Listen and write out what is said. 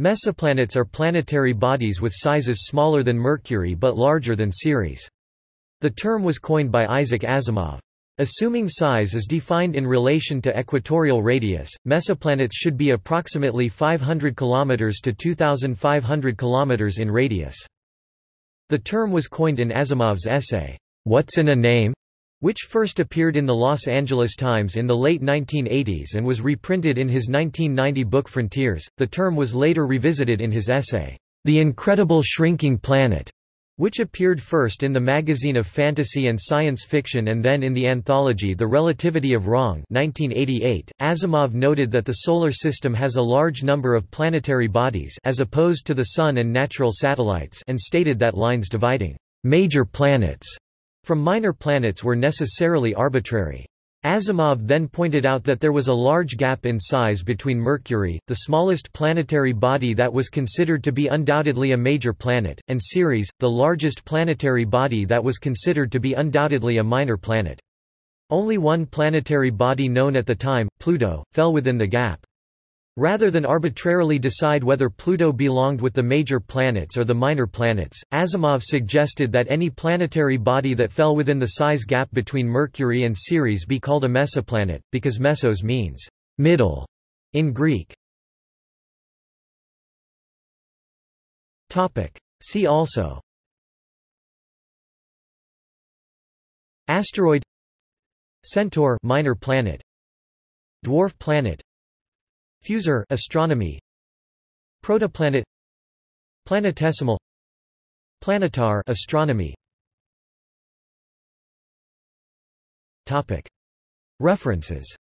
Mesoplanets are planetary bodies with sizes smaller than Mercury but larger than Ceres. The term was coined by Isaac Asimov. Assuming size is defined in relation to equatorial radius, mesoplanets should be approximately 500 km to 2,500 km in radius. The term was coined in Asimov's essay, What's in a Name? Which first appeared in the Los Angeles Times in the late 1980s and was reprinted in his 1990 book Frontiers. The term was later revisited in his essay, The Incredible Shrinking Planet, which appeared first in the Magazine of Fantasy and Science Fiction and then in the anthology The Relativity of Wrong 1988. Asimov noted that the Solar System has a large number of planetary bodies as opposed to the Sun and natural satellites and stated that lines dividing major planets from minor planets were necessarily arbitrary. Asimov then pointed out that there was a large gap in size between Mercury, the smallest planetary body that was considered to be undoubtedly a major planet, and Ceres, the largest planetary body that was considered to be undoubtedly a minor planet. Only one planetary body known at the time, Pluto, fell within the gap. Rather than arbitrarily decide whether Pluto belonged with the major planets or the minor planets, Asimov suggested that any planetary body that fell within the size gap between Mercury and Ceres be called a mesoplanet, because mesos means middle in Greek. See also Asteroid Centaur minor planet Dwarf planet Fusor astronomy. Protoplanet. Planetesimal. Planetar astronomy. Topic. References